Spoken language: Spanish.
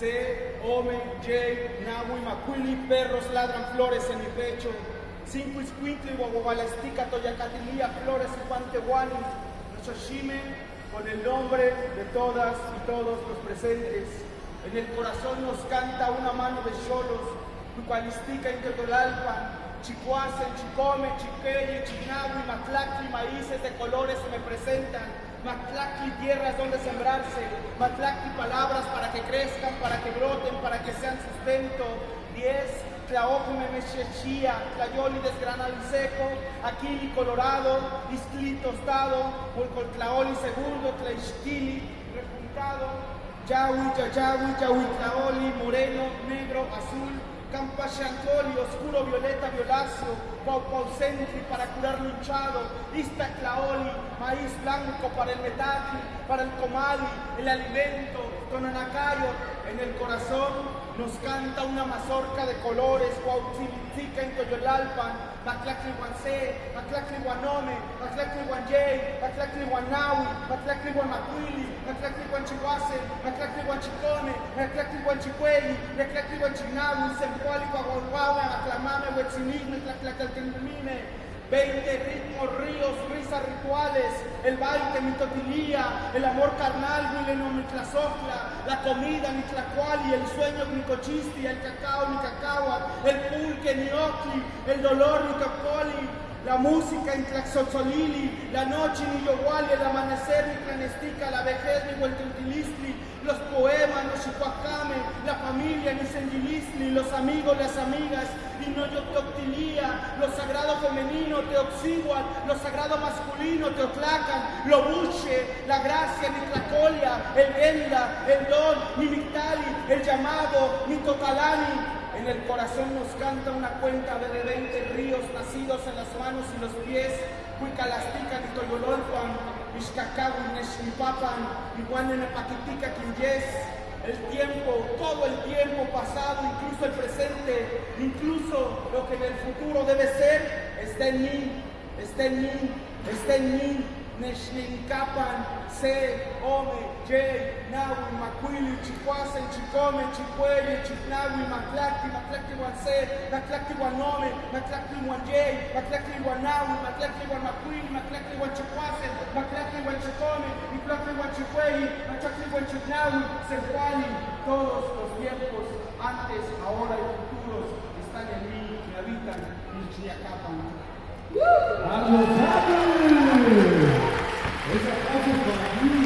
C, Ome, J, Nahui, Macuili, perros ladran flores en mi pecho. Cinco iscuintli, guaguabalestica, toyacatilia, flores y pantehuani. Con el nombre de todas y todos los presentes. En el corazón nos canta una mano de cholos, Tucalistica, Inquetolalpan, Chicuasen, Chicome, Chiqueye, Chinahui, Matlacli, maíces de colores se me presentan. Matlacli, tierras donde sembrarse. Matlacli, palabras para que crezcan, para que broten, para que sean sustento. Diez, Tlaocume, Mechechía, Tlayoli, desgranado y seco. Aquili, colorado. Iscli, tostado. Tlaoli, segundo. Tlaixquili, repuntado. Yahui, Yayahui, Yahui, Tlaoli, moreno, negro, azul. Campachancoli, oscuro, violeta, violáceo, Centri para curar luchado, Claoli, maíz blanco para el metal, para el comali, el alimento, Tonanacayo, en el corazón nos canta una mazorca de colores, Cuautzilitica en Toyolalpan, Maclacli Guancé, Maclacli Guanome, Guanchihuase, Maclacli Guanchicone, Maclacli Guanchicueli, Maclacli Guanchinaui, Sempuali Guaguaguaga, Maclamame, Huetzinisme, Tlaclacaltenumine, 20 ritmos, ríos, risas rituales, el baile, mitotilía, el amor carnal, mitlasofla, la comida, mitlacuali, el sueño, micochisti, el cacao, cacao, el pulque, niocli, el dolor, mitocoli, la música en Tlaxotzolili, la noche ni Yoguali, el amanecer ni Cranestica, la vejez ni Hueltiltilistli, los poemas, los Chihuacame, la familia ni Sendilistli, los amigos, las amigas, y no Yoctoctilía, lo sagrado femenino, Teoxiguan, lo sagrado masculino, Teotlacan, lo buche, la gracia, ni Tlacolia, el venda, el don, ni Mictali, el llamado, ni Totalani, en el corazón nos canta una cuenta de 20 nacidos en las manos y los pies. Cuicalastica, Nitoyololpan, Ixcacahu, Neshnipapan, Iguanenepaquitica, Quinyes. El tiempo, todo el tiempo pasado, incluso el presente, incluso lo que en el futuro debe ser, está en mí, está en mí, está en mí. Neshlinkapan, Se, Ome, Jay, Nawi, Makwili, Chikwase, Chikome, Chikweli, Chiknawi, Maklaki, Maklaki wan Se, Maklaki wan Ome, Maklaki wan Jay, Maklaki wan Nawi, Maklaki wan Makwili, Maklaki wan Chikwase, Maklaki wan Chikome, Maklaki wan Chikweli, Maklaki wan Chiknawi, Senhuali, todos los tiempos, antes, ahora y futuros, están en mí, que habitan en Chiacapan. ¡Vamos, ちょっと待って。